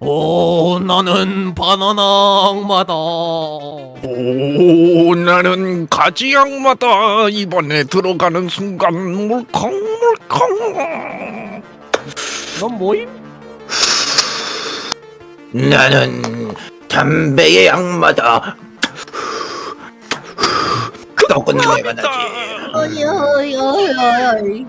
오 나는 바나나 악마다 오 나는 가지 악마다 이번에 들어가는 순간 물컹물컹 넌 뭐임? 나는 담배의 악마다. 덕은 내가 나지. 어이 어이 어이 어이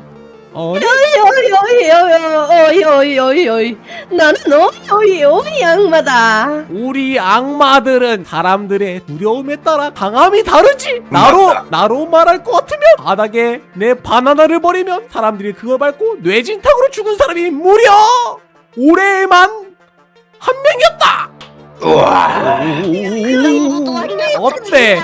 어? 어이 어이 어이 어이 어이 어이 나는 어이 어이 어이 악마다 우리 악마들은 사람들의 두려움에 따라 강함이 다르지 나로. 나로 말할 것 같으면 바닥에 내 바나나를 버리면 사람들이 그걸 밟고 뇌진탕으로 죽은 사람이 무려 올해만 한 명이었다 우와. 어때?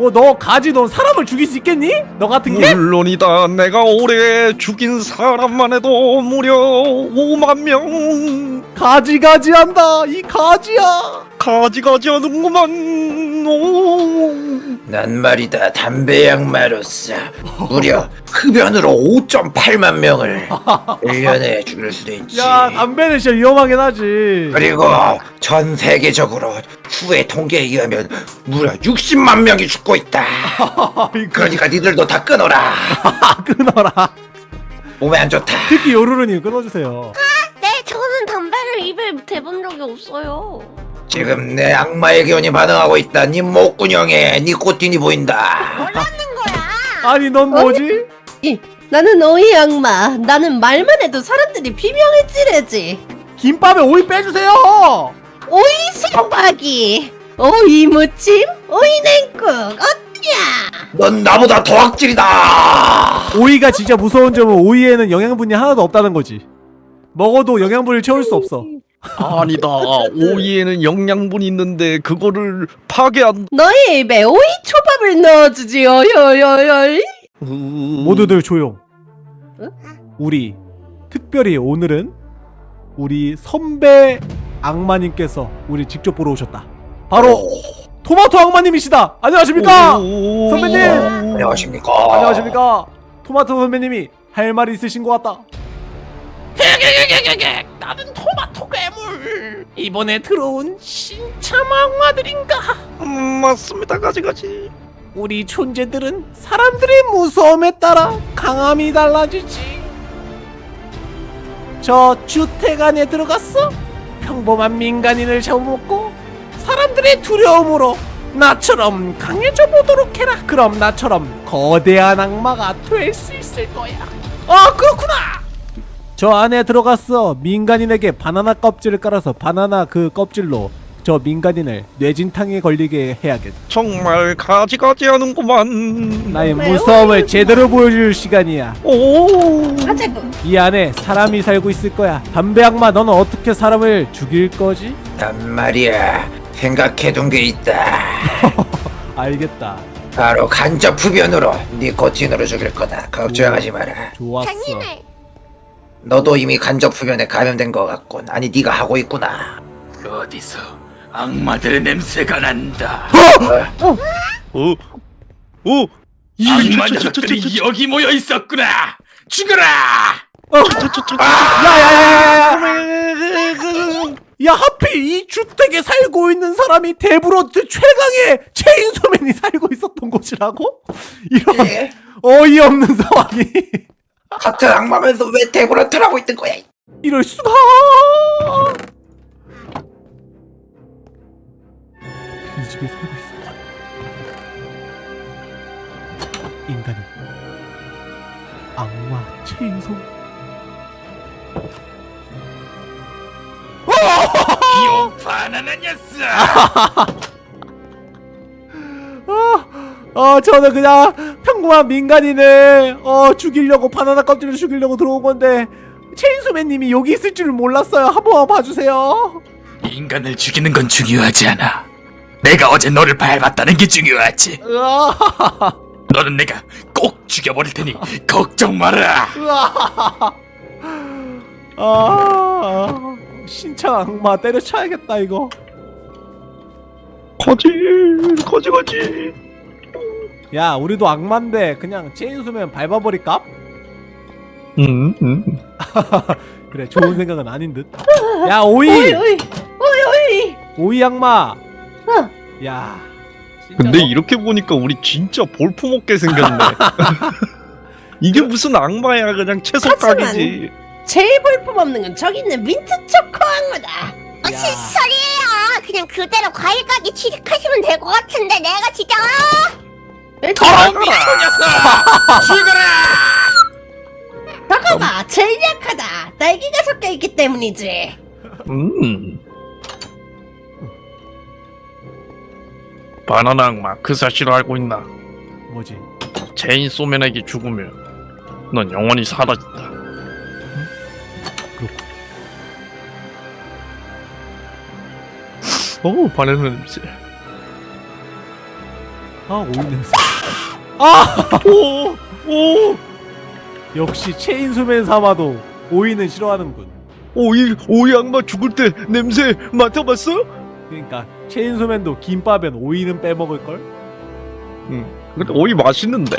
뭐 너 가지 넌 사람을 죽일 수 있겠니? 너 같은 게? 물론이다 내가 올해 죽인 사람만 해도 무려 5만 명 가지가지한다 이 가지야 가지가지 하는구만 오. 난 말이다 담배의 악마로서 무려 흡연으로 5.8만 명을 1년에 죽일 수도 있지. 야 담배는 진짜 위험하긴 하지 그리고 전 세계적으로 후의 통계에 의하면 무려 60만 명이 죽고 있다. 그러니까 니들도 다 끊어라. 끊어라 몸에 안 좋다. 특히 요루루님 끊어주세요 네 저는 담배를 입에 대본 적이 없어요 지금 내 악마의 기운이 반응하고 있다. 니 목구녕에 니코틴이 보인다. 뭐라는 거야. 아니 넌 뭐지? 나는 어이 악마. 나는 말만 해도 사람들이 비명을 지르지. 김밥에 오이 빼주세요! 오이 수박이. 오이 무침 오이 냉국. 어때야? 넌 나보다 더 악질이다. 오이가 진짜 무서운 점은 오이에는 영양분이 하나도 없다는 거지. 먹어도 영양분을 채울 수 없어 아니다. 오이에는 영양분이 있는데 그거를 파괴한 너희 입에 오이 초밥을 넣어주지 어이 어이 어이 어이 모두들 조용. 우리 특별히 오늘은 우리 선배 악마님께서 우리 직접 보러 오셨다. 바로 토마토 악마님이시다. 안녕하십니까? 오. 선배님! 안녕하십니까. 안녕하십니까? 토마토 선배님이 할 말이 있으신 것 같다 나는 토마토 괴물 이번에 들어온 신참 악마들인가 음, 맞습니다 가지가지 우리 존재들은 사람들의 무서움에 따라 강함이 달라지지. 저 주택 안에 들어갔어? 평범한 민간인을 잡아먹고 사람들의 두려움으로 나처럼 강해져 보도록 해라. 그럼 나처럼 거대한 악마가 될 수 있을 거야. 아 그렇구나. 저 안에 들어갔어. 민간인에게 바나나 껍질을 깔아서 바나나 그 껍질로 저 민간인을 뇌진탕에 걸리게 해야겠다. 정말 가지가지 하는구만 나의? 무서움을 제대로 보여줄 시간이야. 오 하자고 이 안에 사람이 살고 있을 거야. 담배 악마, 너는 어떻게 사람을 죽일 거지? 난 말이야 생각해둔 게 있다. 알겠다. 바로 간접 흡연으로 니코틴으로 죽일 거다. 걱정하지 마라. 좋았어. 너도 이미 간접 흡연에 감염된 것 같군. 아니 네가 하고 있구나. 어디서 악마들의 냄새가 난다. 어? 오 악마 녀석들이 여기 모여 있었구나. 죽어라. 야야야야야! 야 하필 이 주택에 살고 있는 사람이 대브로트 최강의 체인소맨이 살고 있었던 곳이라고? 이런 예? 어이없는 상황이 같은 악마면서 왜 대브로트를 하고 있는 거야? 이럴 수가? 이 집에 살고 있었던 인간이 악마 체인소 귀여운 바나나 녀석. 어, 저는 그냥 평범한 민간인을 어 죽이려고 바나나 껍질을 죽이려고 들어온 건데 체인소맨님이 여기 있을 줄은 몰랐어요. 한 번만 봐주세요. 인간을 죽이는 건 중요하지 않아. 내가 어제 너를 밟았다는 게 중요하지. 너는 내가 꼭 죽여버릴 테니 걱정 마라. 아, 신창 악마 때려쳐야겠다 이거. 가지 가지가지 야, 우리도 악마인데 그냥 체인소맨 밟아버릴까? 음, 음. 그래 좋은 생각은 아닌 듯 야 오이 오이 오이 오이 오이. 오이 악마 어. 야 근데 너- 이렇게 보니까 우리 진짜 볼품없게 생겼네. 이게 무슨 악마야 그냥 채소 하지만- 가게지. 제일 볼품 없는 건 저기 있는 민트 초코 악마다. 어, 야. 실소리예요. 그냥 그대로 과일 가게 취직하시면 될 것 같은데 내가 진짜 더러운 죽어라! 봐봐 제일 약하다. 딸기가 섞여 있기 때문이지. 음. 바나나 악마 그 사실을 알고 있나? 뭐지 체인 소맨에게 죽으면 넌 영원히 사라진다. 오 바나나 냄새. 아 오이 냄새 아 오 오. 역시 체인소맨 사마도 오이는 싫어하는군 오이 오이 악마 죽을 때 냄새 맡아봤어? 그러니까 체인소맨도 김밥엔 오이는 빼먹을걸? 응. 근데 오이 맛있는데.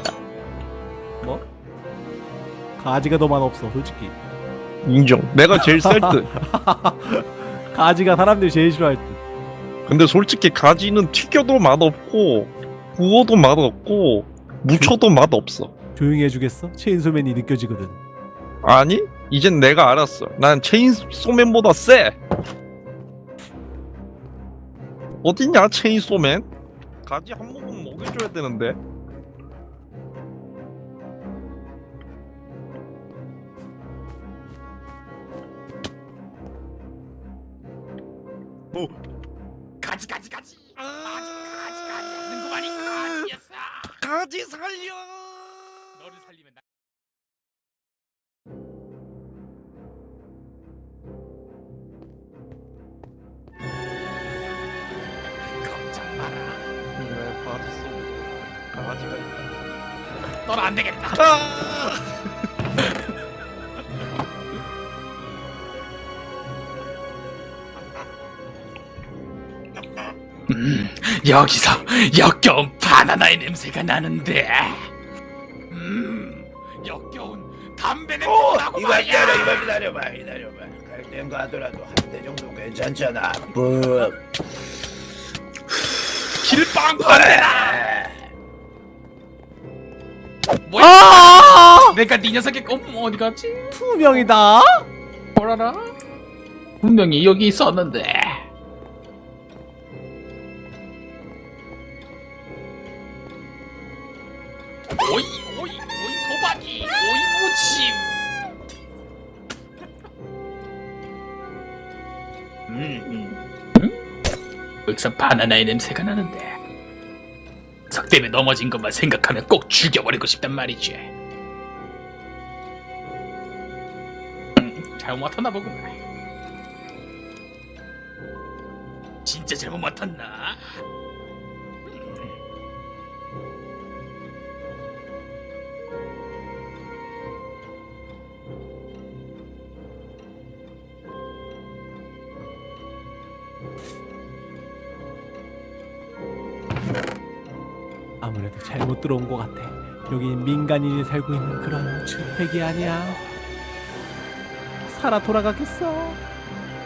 뭐? 가지가 더 맛없어 솔직히 인정. 내가 제일 셀 듯. 가지가 사람들이 제일 싫어할 듯 근데 솔직히 가지는 튀겨도 맛없고 구워도 맛없고 무쳐도 맛 없어. 조용히 해주겠어? 체인소맨이 느껴지거든 아니? 이젠 내가 알았어. 난 체인소맨보다 세. 어딨냐 체인소맨? 가지 한 모금 먹여줘야 되는데. 가지 가지 가지. 아주 가지 가지 하는 거만이 가지였어. 가지 살려. 너를 살리면 나. 걱정 마라. 내 가지 속 가지가 있다. 넌안 되겠다. 음, 여기서 역겨운 바나나의 냄새가 나는데. 음, 역겨운 담배 냄새가 나고 이거 말이야. 기다려 이거 기다려봐 기다려봐 갈땐거 하더라도 한 대 정도 괜찮잖아 뭐 길빵 반대라. 뭐야? 아 내가 네 녀석의 꼼 어디 갔지? 투명이다 뭐라라? 분명히 여기 있었는데. 음. 여기서 바나나의 냄새가 나는데. 석 때문에 넘어진 것만 생각하면 꼭 죽여버리고 싶단 말이지. 음, 잘못 맡았나 보구만. 진짜 잘못 맡았나? 잘못 들어온 것 같아. 여긴 민간인이 살고 있는 그런 주택이 아니야. 살아 돌아가겠어.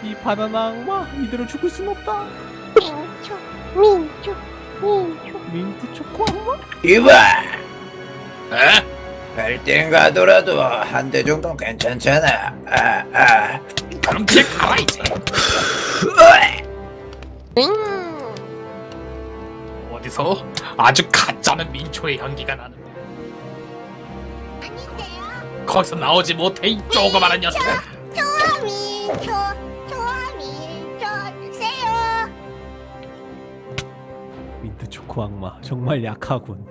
이 바나나 악마 이대로 죽을 순 없다. 민초 민초 민초. 민트 초코 악마? 이봐! 에? 갈땐 가더라도 한 대 정도 괜찮잖아. 아 아. 그럼 그냥 가라 이제. 음 어디서 아주 가짜는 민초의 향기가 나는데. 아니세요 거기서 나오지 못해 이 조그마한 녀석. 좋아 민초 좋아 민초 주세요 민트 초코 악마 정말 약하군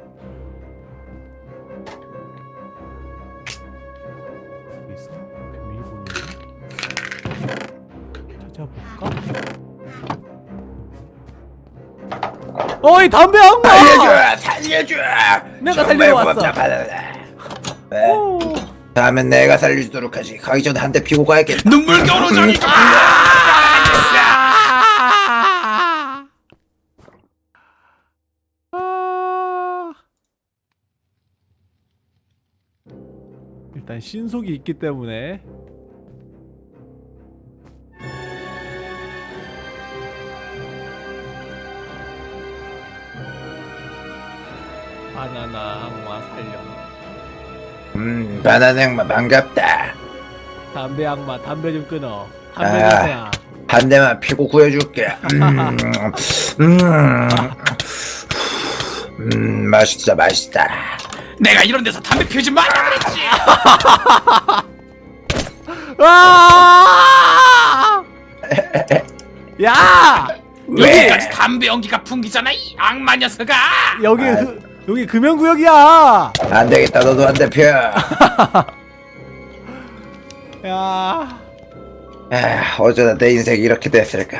어이 담배 악마! 살려줘 살려줘 내가 정말 살리러 왔어. 고맙다 바나나 에? 오. 다음엔 내가 살려주도록 하지 가기 전에 한 대 피고 가야겠다 눈물겨울로 저기. 아. 일단 신속이 있기 때문에 바나나 악마 살려 음 바나나 양마 반갑다 담배 악마 담배 좀 끊어 담배 아. 한 대만 피고 구해줄게 음, 음, 음 맛있다 맛있다 내가 이런 데서 담배 피우지 말라 그랬지. 아! 야! 왜? 여기까지 담배 연기가 풍기잖아 이 악마 녀석아. 여기 아. 그, 여기 금연구역이야. 안 되겠다 너도 한대 펴. 야, 아, 어쩌다 내 인생이 이렇게 됐을까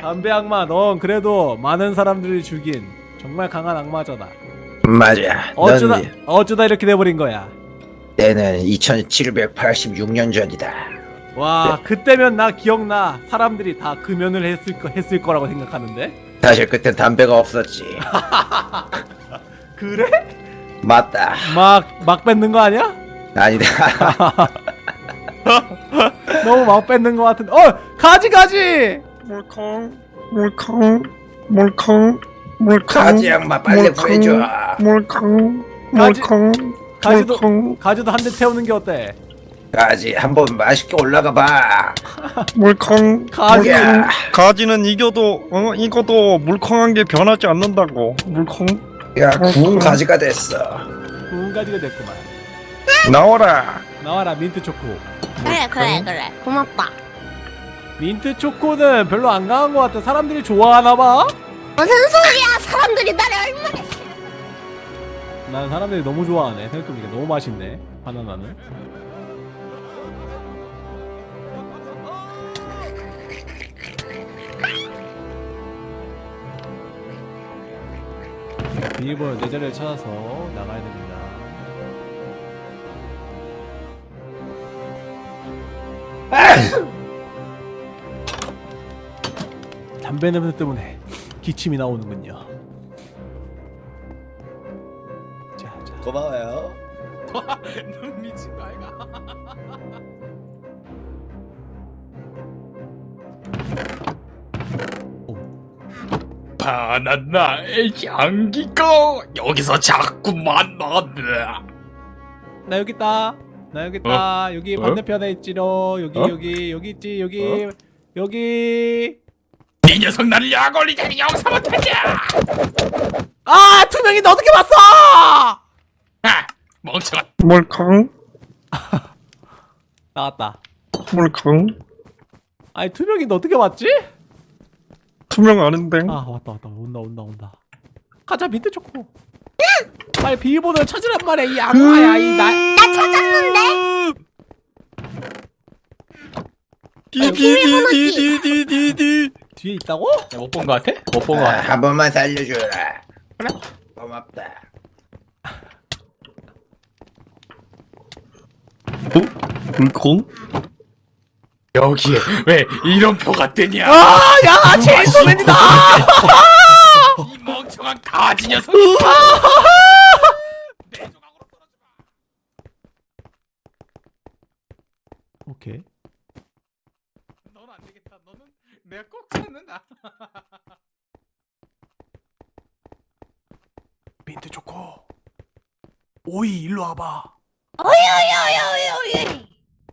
담배 악마, 넌 그래도 많은 사람들을 죽인 정말 강한 악마잖아. 맞아 어쩌다 넌 어쩌다 이렇게 돼버린 거야. 때는 2786년 전이다 와, 그때면 나 기억나. 사람들이 다 금연을 했을 거 했을 거라고 생각하는데. 사실 그땐 담배가 없었지 그래? 맞다 막막 뱉는 거 아니야? 아니다 너무 막 뱉는 거 같은데. 어, 가지 가지. 물컹 물컹 물컹 물컹 가지 양마 빨리 물컹, 구해줘 물컹 물컹 가지 도 물컹 가지도 한 대 태우는 게 어때? 가지 한번 맛있게 올라가 봐 물컹 가지. 야, 가지는 이겨도 어 이거도 물컹한 게 변하지 않는다고 물컹 야 구운 가지가 됐어 구운 가지가 됐구만. 나와라 나와라 민트 초코. 그래 그래 그래 고맙다 민트 초코는 별로 안 강한 것 같아. 사람들이 좋아하나 봐. 무슨 소리야 사람들이 나를 얼마나 난 사람들이 너무 좋아하네. 생각해보니까 너무 맛있네. 바나나는. 비밀번호 내 자리를 찾아서 나가야 됩니다. 담배 냄새 때문에 기침이 나오는군요. 자, 자. 고마워요 바나나의 향기가 여기서 자꾸만 나네. 나 여기 있다. 나 여기 있다. 여기 어? 반대편에 있지로. 여기 어? 여기 여기 있지. 여기 여기. 이 녀석 나를 약 올리자니 영사 못하냐? 아 투명이 너 어떻게 봤어? 아, 멍청한. 물컹 나왔다. 물컹 아니 투명이 너 어떻게 봤지? 투명 아닌데 아 왔다 왔다 온다 온다 온다. 가자 밑에 초코. 빨리 비밀번호를 찾으란 말이야 이 악마야 이 나. 나 찾았는데 디디디디디디디 뒤에 있다고? 못 본 거 같아? 못 본거 아, 같아. 한 번만 살려줘라 고맙다 물컹 여기에 왜 이런 표가 뜨냐? 아 야 제이소맨이다. 이 멍청한 가지 녀석. 오케이. 넌안 되겠다. 너는 내가 꼭 찾는다. 민트 초코. 오이 일로 와봐. 어이어이어이어이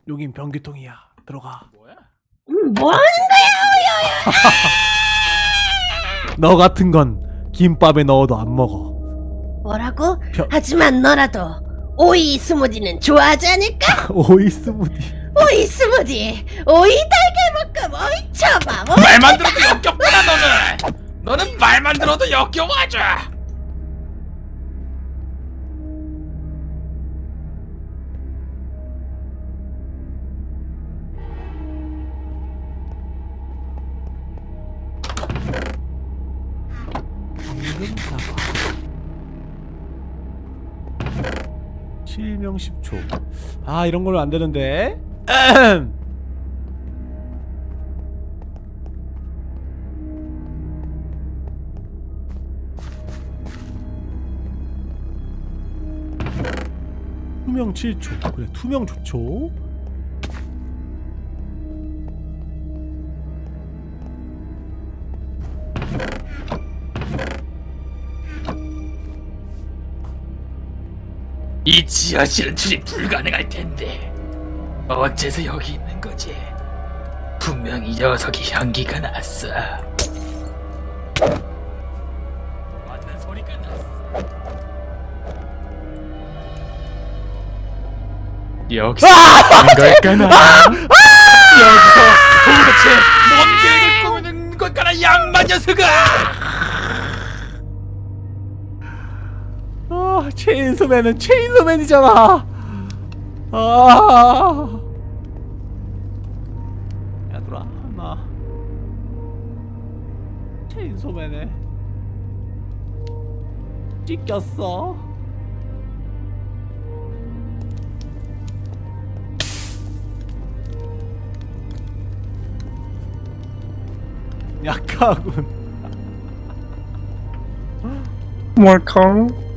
여긴 변기통이야. 들어가. 뭐야? 음, 뭐 하는 너 같은 건 김밥에 넣어도 안 먹어. 뭐라고? 벼- 하지만 너라도 오이 스무디는 좋아하지 않을까? 오이 스무디. 오이 스무디, 오이 달걀 볶음, 오이 초밥, 말만 들어도 역겹구나 너는. 너는 말만 들어도 역겨워 아주. 실명 10초. 아 이런 걸로 안 되는데. 투명 7초. 그래 투명 좋죠. 이 지하실은 출입 불가능할 텐데 어째서 여기 있는 거지? 분명히 녀석이 향기가 났어. 맞는 소리가 났어. 여기서 하는 걸까나? 여기서 도대체 뭔 계획을 꾸미는 걸까나 양반 녀석아! 아, 체인소맨은 체인소맨이잖아. 아. 야들아, 나 체인소맨에 찢겼어. 약하군. 뭘캉?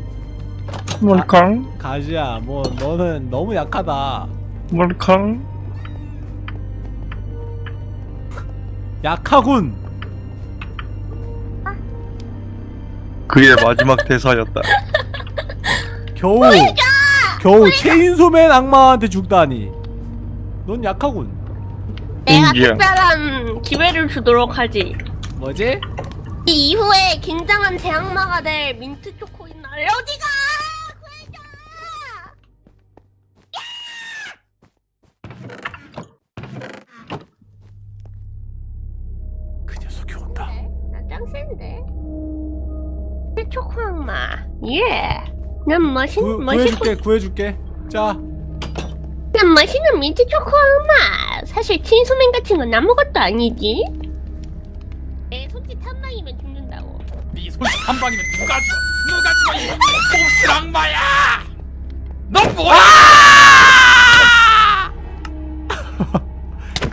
뭘캉? 가지야, 뭐 너는 너무 약하다. 뭘캉? 약하군. 그의 마지막 대사였다. 겨우 겨우 체인소맨 악마한테 죽다니. 넌 약하군. 내가 인기야. 특별한 기회를 주도록 하지. 뭐지? 이 이후에 굉장한 대악마가 될 민트 초코인 어디가? 예. 난 멋있 구, 멋있고 구해줄게, 구해줄게. 자, 난 멋있는 민트 초코 악마. 사실 친소맨 같은 건 아무것도 아니지. 내 손짓 한 방이면 죽는다고. 네 손짓 한 방이면 누가 죽어? 누가 죽어? 이 몹쓸 악마야! 넌 뭐야?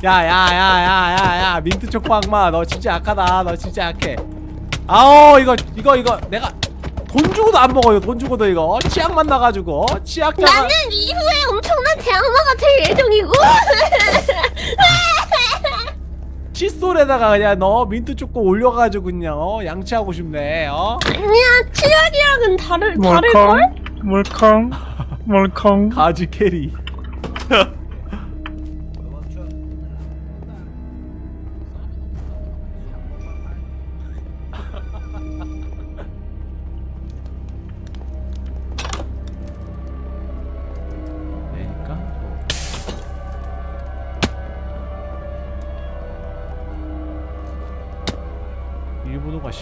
야, 야, 야, 야, 야, 야, 민트 초코 악마, 너 진짜 약하다. 너 진짜 약해. 아오, 이거, 이거, 이거, 내가 돈 주고도 안 먹어요. 돈 주고도 이거 치약 만 나가지고 어? 치약자가. 나는 이후에 엄청난 대악마가 될 예정이고. 칫솔에다가 그냥 너 민트 초코 올려가지고 그냥 어, 양치하고 싶네. 어? 아니야, 치약이랑은 다를 다를 걸? 뭘캉? 뭘캉? 가지 캐리.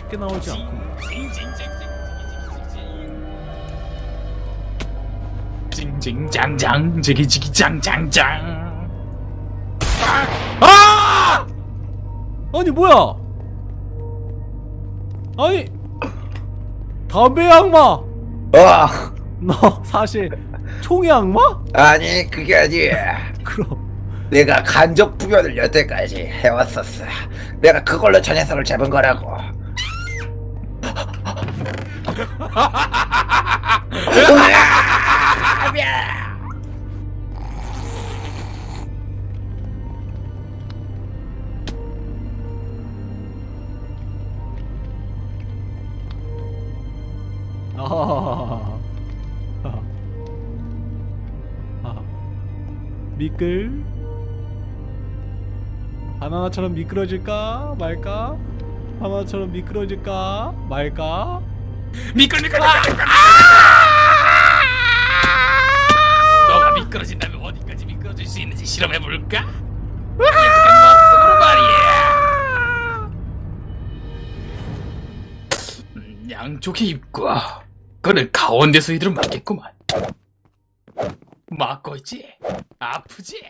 쉽게 나오지 않고 징징장장 지기지기장장장 아! 아니 뭐야? 아니 담배 악마. 어 너 사실 총의 악마? 아니 그게 아니야 그럼 내가 간접 부변을 여태까지 해왔었어 내가 그걸로 저 녀석을 잡은 거라고 미끌 바나나처럼 미끄러질까 말까? 바나나처럼 미끄러질까 말까? 미끌 미끌 너가 미끄러진다면 어디까지 미끄러질 수 있는지 실험해볼까? 목숨으로 말이야. 음, 양쪽에 입고 그는 가운데서 이들은 맞겠구만. 맞고 있지? 아프지?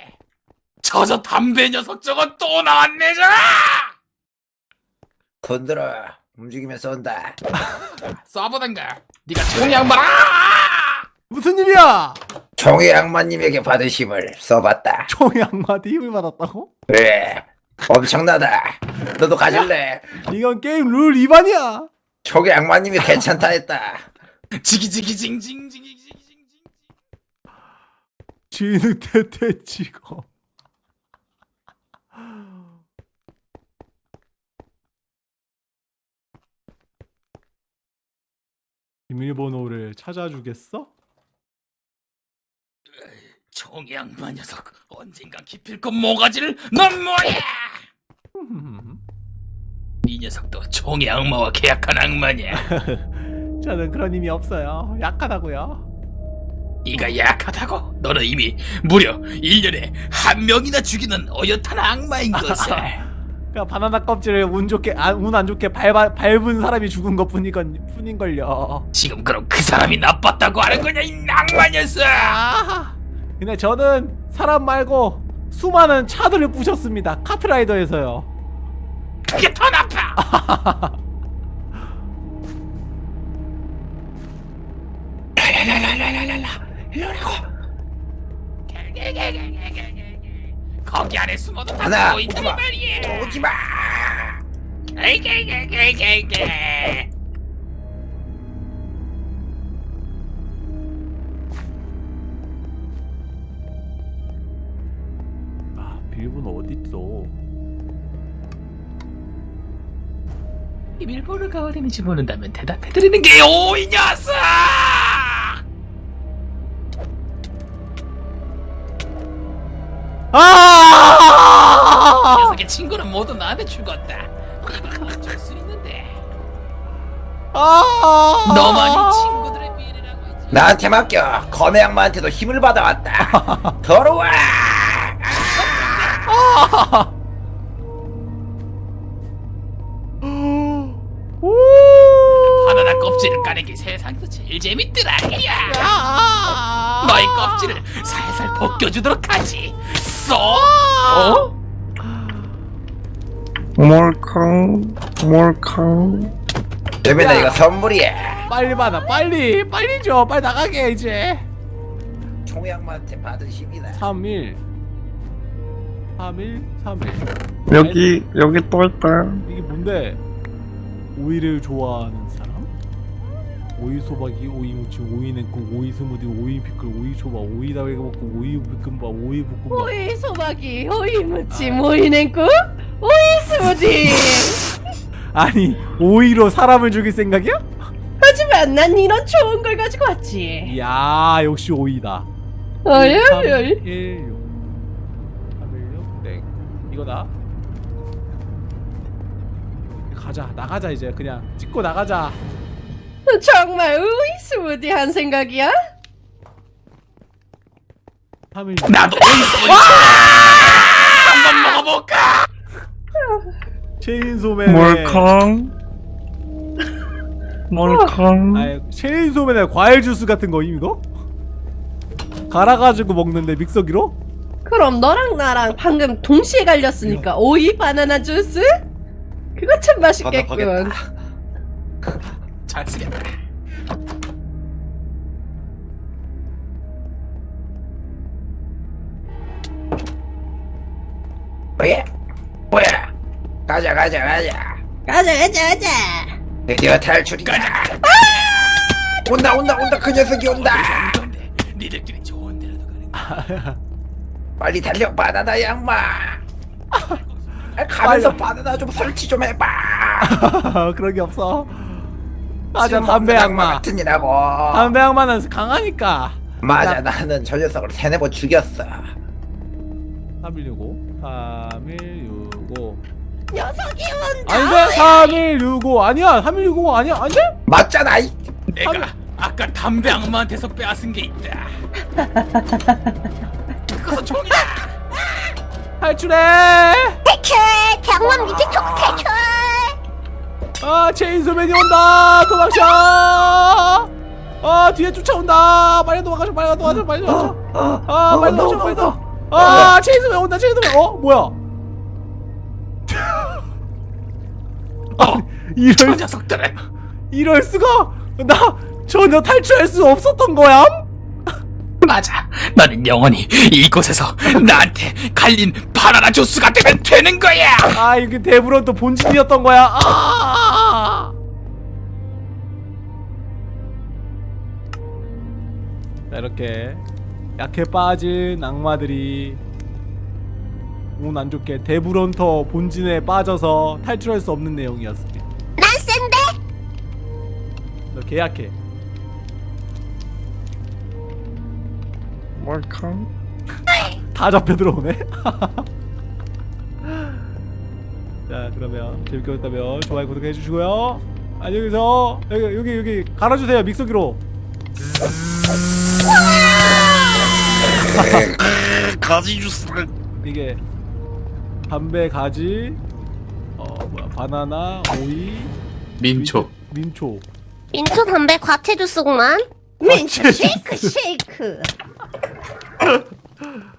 저저 담배 녀석 저거 또 나왔네 저 손들어 움직이면 쏜다. 쏴보던가. 네가 총양 말 무슨 일이야? 총의 악마님에게 받은 힘을 써봤다. 총의 악마한테 힘을 받았다고? 그래. 엄청나다. 너도 가질래? 이건 게임 룰 위반이야. 총의 악마님이 괜찮다 했다. 지기지기징징징징징징. 쥐는 대대 치고. 비밀번호를 찾아주겠어? 악마 녀석 언젠간 기필코 모가지를 넌 뭐야 이 녀석도 총의 악마와 계약한 악마냐 저는 그런 힘이 없어요. 약하다고요. 네가 약하다고 너는 이미 무려 1년에 한 명이나 죽이는 어엿한 악마인 것을 그냥 바나나 껍질을 운 좋게 아, 운안 좋게 밟아, 밟은 사람이 죽은 것 뿐이건 뿐인걸요. 지금 그럼 그 사람이 나빴다고 하는 거냐 이 악마 녀석 아, 근데 저는 사람 말고 수많은 차들을 부셨습니다. 카트라이더에서요. 그게 더 나빠 거기 안에 숨어도 다 보인단 오지마. 말이야 오지마 아, 비밀번호 어디 있어? 비밀번호가 어디 있는지 모른다면 대답해드리는 게요 이 녀석 아! 친구는 모두 나한테 죽었다 어쩔 수 있는데 아! 너만이 친구들의 미래라고 있지 나한테 맡겨 검의 악마한테도 힘을 받아왔다 더러워 오! 바나나 껍질을 게 세상에서 제일 재밌더라 야 아! 너의 껍질을 살살 벗겨주도록 하지 쏘 어? 몰캉 몰캉. 재민아 이거 선물이야. 빨리 받아 빨리 빨리 줘 빨리 나가게 이제. 총의 악마한테 받은 힘이다 3일. 3일 3일. 여기 여기 또 있다. 이게 뭔데? 오이를 좋아하는 사람? 오이 소박이, 오이 무침, 오이 냉국, 오이 스무디, 오이 피클, 오이 초밥, 오이 다회가 먹고, 오이 볶음밥, 오이 볶음밥. 오이 소박이, 오이 무침, 오이 냉국, 스무디. 아니 오이로 사람을 죽일 생각이야? 하지만 난 이런 좋은 걸 가지고 왔지. 이야 역시 오이다. 어이, 3, 어이, 어이. 1, 6 3, 1, 6, 땡 이거다. 가자 나가자 이제 그냥 찍고 나가자. 정말 오이 스무디 한 생각이야? 3, 1, 나도 오이소이 한번 먹어볼까 체인소맨. 몰캉 몰캉 체인소맨의 과일 주스 같은 거임 이거? 갈아가지고 먹는데 믹서기로? 그럼 너랑 나랑 방금 동시에 갈렸으니까 오이 바나나 주스? 그거 참 맛있겠군. 잘 쓰겠다 뭐야 뭐야 가자 가자 가자. 가자, 가자, 가자. 드디어 탈출이다. 온다 온다 온다. 그 녀석이 온다. 니들끼리 좋은 데라도 가는 빨리 달려 바나나 양마. 아, 가면서 바나나 좀 설치 좀 해봐. 그런 게 없어. 맞아 담배 악마. 같은 이라고. 담배 악마는 강하니까. 맞아 자, 나는 저 녀석을 세네 번 죽였어. 3165 3165 녀석이 온다. 아닌데 3165 아니야 3165 아니야 아닌데? 맞잖아. 이 내가 아까 담배 악마한테서 빼앗은 게 있다. 그것은 총이다. 탈출해! 탈출! 병원 밑에 쪽 탈출! 아 체인소맨이 온다. 도망쳐. 아 뒤에 쫓아온다. 빨리 도망가자 빨리 도망가자 빨리 도망가자 아 빨리 도망쳐 빨리 도망쳐 아 체인소맨 온다 체인소맨 어 뭐야 이럴 저 녀석들은 이럴 수가? 나 전혀 탈출할 수 없었던 거야? 맞아. 너는 영원히 이곳에서 나한테 갈린 바나나 주스가 되면 되는 거야. 아 이게 데브론 또 본진이었던 거야. 아! 자, 이렇게 약해 빠진 악마들이 운 안 좋게 데브론터 본진에 빠져서 탈출할 수 없는 내용이었습니다. 너 개약해. 몰캉 다 잡혀 들어오네. 자 그러면 재밌게 보셨다면 좋아요 구독해 주시고요. 안녕히 계세요. 여기 여기 여기 갈아주세요 믹서기로. 가지 주스. 이게 담배 가지 어 뭐야 바나나 오이 민초. 민초 민초 담배 과채 주스구만. 민초 쉐이크 쉐이크